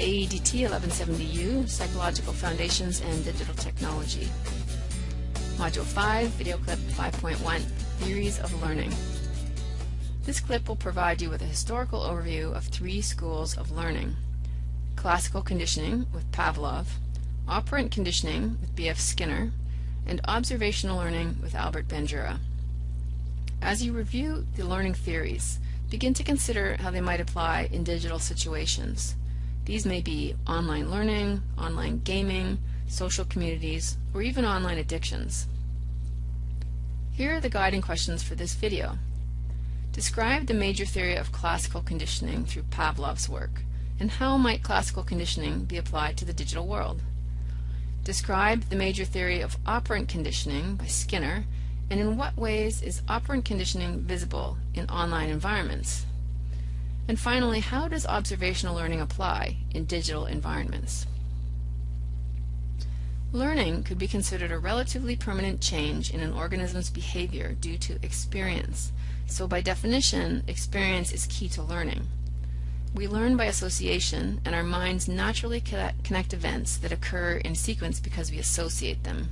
AEDT 1170U, Psychological Foundations and Digital Technology. Module 5, Video Clip 5.1, Theories of Learning. This clip will provide you with a historical overview of three schools of learning. Classical conditioning with Pavlov, operant conditioning with B.F. Skinner, and observational learning with Albert Bandura. As you review the learning theories, begin to consider how they might apply in digital situations. These may be online learning, online gaming, social communities, or even online addictions. Here are the guiding questions for this video. Describe the major theory of classical conditioning through Pavlov's work, and how might classical conditioning be applied to the digital world? Describe the major theory of operant conditioning by Skinner, and in what ways is operant conditioning visible in online environments? And finally, how does observational learning apply in digital environments? Learning could be considered a relatively permanent change in an organism's behavior due to experience. So by definition, experience is key to learning. We learn by association, and our minds naturally connect events that occur in sequence because we associate them.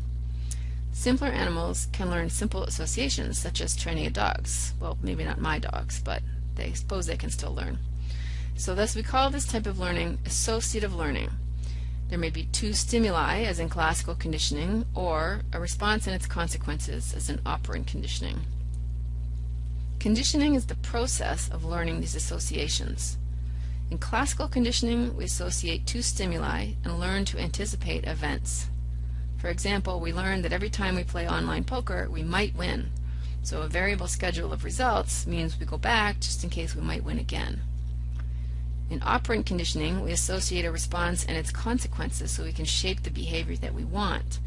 Simpler animals can learn simple associations, such as training a dogs. Well, maybe not my dogs, but they suppose they can still learn. So thus we call this type of learning associative learning. There may be two stimuli, as in classical conditioning, or a response and its consequences, as in operant conditioning. Conditioning is the process of learning these associations. In classical conditioning, we associate two stimuli and learn to anticipate events. For example, we learn that every time we play online poker, we might win. So a variable schedule of results means we go back just in case we might win again. In operant conditioning, we associate a response and its consequences so we can shape the behavior that we want.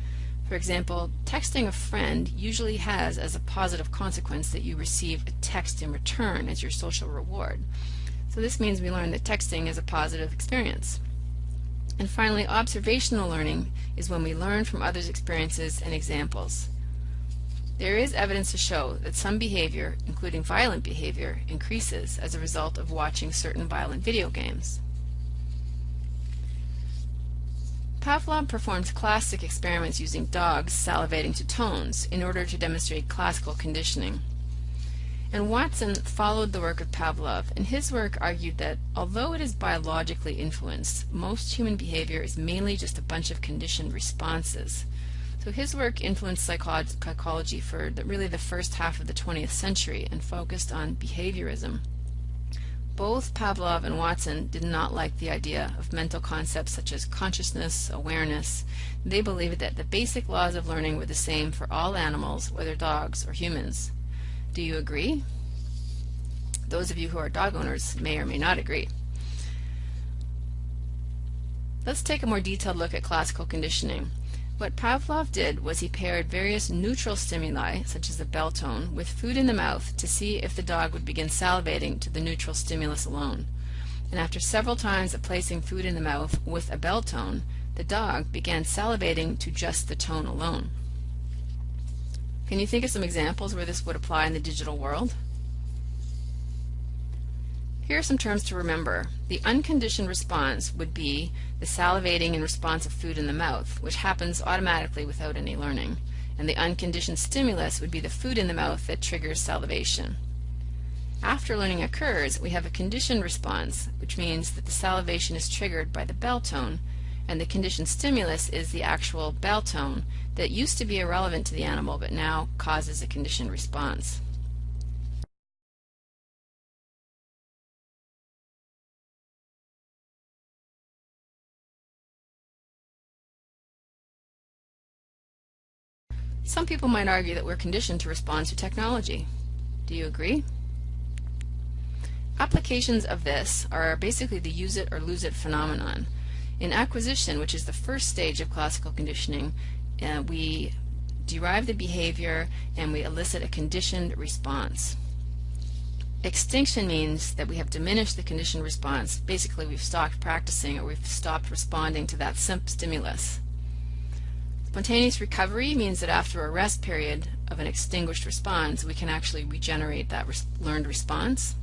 For example, texting a friend usually has as a positive consequence that you receive a text in return as your social reward. So this means we learn that texting is a positive experience. And finally, observational learning is when we learn from others' experiences and examples. There is evidence to show that some behavior, including violent behavior, increases as a result of watching certain violent video games. Pavlov performed classic experiments using dogs salivating to tones in order to demonstrate classical conditioning. And Watson followed the work of Pavlov, and his work argued that although it is biologically influenced, most human behavior is mainly just a bunch of conditioned responses. So his work influenced psychology for the, really the first half of the 20th century and focused on behaviorism. Both Pavlov and Watson did not like the idea of mental concepts such as consciousness, awareness. They believed that the basic laws of learning were the same for all animals, whether dogs or humans. Do you agree? Those of you who are dog owners may or may not agree. Let's take a more detailed look at classical conditioning. What Pavlov did was he paired various neutral stimuli, such as a bell tone, with food in the mouth to see if the dog would begin salivating to the neutral stimulus alone. And after several times of placing food in the mouth with a bell tone, the dog began salivating to just the tone alone. Can you think of some examples where this would apply in the digital world? Here are some terms to remember. The unconditioned response would be the salivating in response of food in the mouth, which happens automatically without any learning. And the unconditioned stimulus would be the food in the mouth that triggers salivation. After learning occurs, we have a conditioned response, which means that the salivation is triggered by the bell tone, and the conditioned stimulus is the actual bell tone that used to be irrelevant to the animal but now causes a conditioned response. Some people might argue that we're conditioned to respond to technology. Do you agree? Applications of this are basically the use it or lose it phenomenon. In acquisition, which is the first stage of classical conditioning, uh, we derive the behavior and we elicit a conditioned response. Extinction means that we have diminished the conditioned response. Basically, we've stopped practicing or we've stopped responding to that stimulus. Spontaneous recovery means that after a rest period of an extinguished response, we can actually regenerate that res learned response.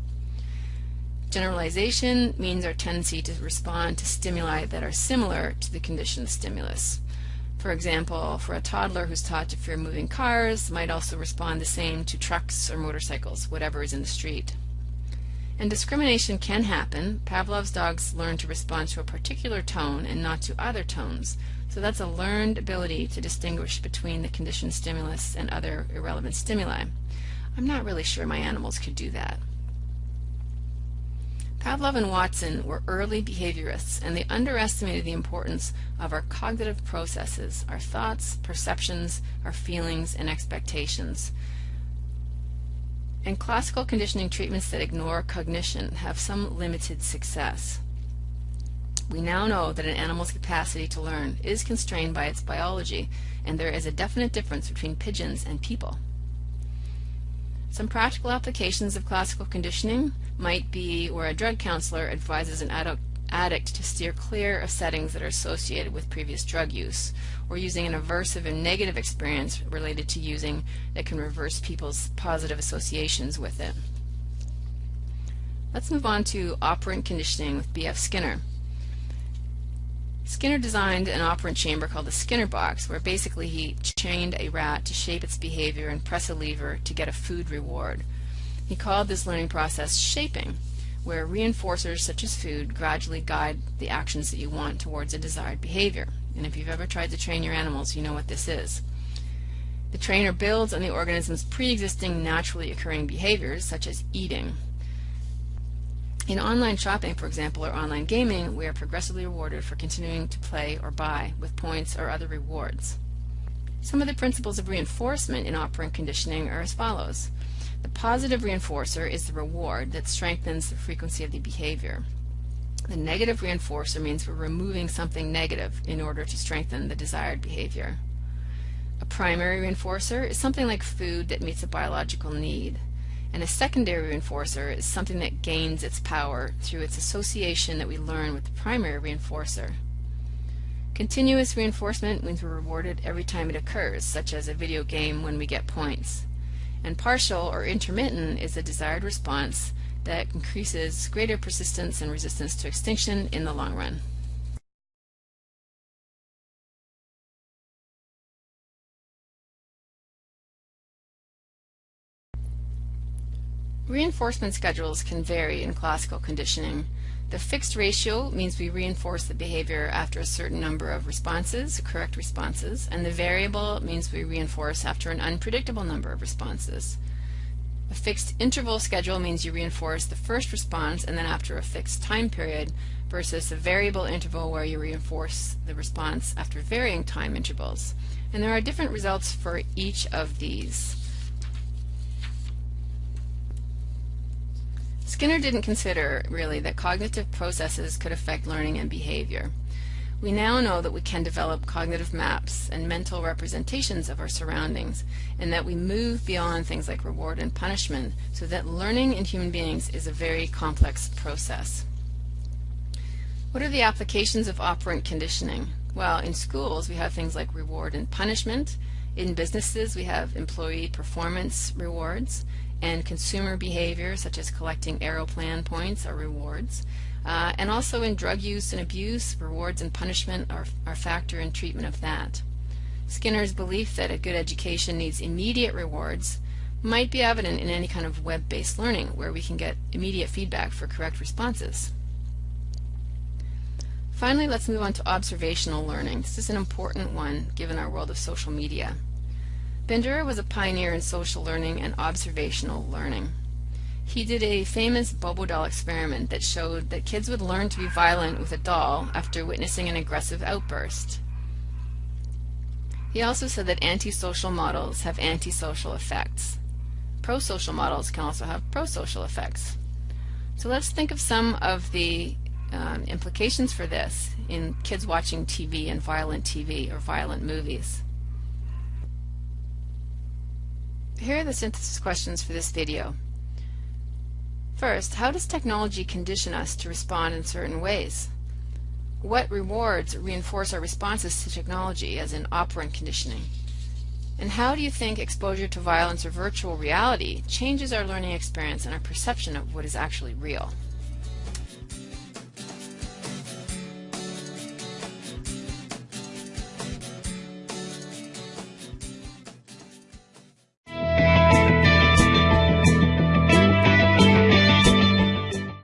Generalization means our tendency to respond to stimuli that are similar to the conditioned stimulus. For example, for a toddler who's taught to fear moving cars might also respond the same to trucks or motorcycles, whatever is in the street. And discrimination can happen. Pavlov's dogs learn to respond to a particular tone and not to other tones. So that's a learned ability to distinguish between the conditioned stimulus and other irrelevant stimuli. I'm not really sure my animals could do that. Pavlov and Watson were early behaviorists, and they underestimated the importance of our cognitive processes, our thoughts, perceptions, our feelings, and expectations. And classical conditioning treatments that ignore cognition have some limited success. We now know that an animal's capacity to learn is constrained by its biology, and there is a definite difference between pigeons and people. Some practical applications of classical conditioning might be where a drug counselor advises an adult addict to steer clear of settings that are associated with previous drug use, or using an aversive and negative experience related to using that can reverse people's positive associations with it. Let's move on to operant conditioning with B.F. Skinner. Skinner designed an operant chamber called the Skinner box, where basically he chained a rat to shape its behavior and press a lever to get a food reward. He called this learning process shaping, where reinforcers such as food gradually guide the actions that you want towards a desired behavior. And if you've ever tried to train your animals, you know what this is. The trainer builds on the organism's pre-existing naturally occurring behaviors, such as eating. In online shopping, for example, or online gaming, we are progressively rewarded for continuing to play or buy with points or other rewards. Some of the principles of reinforcement in operant conditioning are as follows. The positive reinforcer is the reward that strengthens the frequency of the behavior. The negative reinforcer means we're removing something negative in order to strengthen the desired behavior. A primary reinforcer is something like food that meets a biological need and a secondary reinforcer is something that gains its power through its association that we learn with the primary reinforcer. Continuous reinforcement means we're rewarded every time it occurs, such as a video game when we get points. And partial or intermittent is a desired response that increases greater persistence and resistance to extinction in the long run. Reinforcement schedules can vary in classical conditioning. The fixed ratio means we reinforce the behavior after a certain number of responses, correct responses, and the variable means we reinforce after an unpredictable number of responses. A fixed interval schedule means you reinforce the first response and then after a fixed time period versus a variable interval where you reinforce the response after varying time intervals. And there are different results for each of these. Skinner didn't consider, really, that cognitive processes could affect learning and behavior. We now know that we can develop cognitive maps and mental representations of our surroundings, and that we move beyond things like reward and punishment, so that learning in human beings is a very complex process. What are the applications of operant conditioning? Well, in schools we have things like reward and punishment. In businesses we have employee performance rewards and consumer behavior such as collecting Aeroplan points or rewards. Uh, and also in drug use and abuse, rewards and punishment are, are factor in treatment of that. Skinner's belief that a good education needs immediate rewards might be evident in any kind of web-based learning where we can get immediate feedback for correct responses. Finally, let's move on to observational learning. This is an important one given our world of social media. Bandura was a pioneer in social learning and observational learning. He did a famous Bobo doll experiment that showed that kids would learn to be violent with a doll after witnessing an aggressive outburst. He also said that antisocial models have antisocial effects. Prosocial models can also have prosocial effects. So let's think of some of the um, implications for this in kids watching TV and violent TV or violent movies. Here are the synthesis questions for this video. First, how does technology condition us to respond in certain ways? What rewards reinforce our responses to technology, as in operant conditioning? And how do you think exposure to violence or virtual reality changes our learning experience and our perception of what is actually real?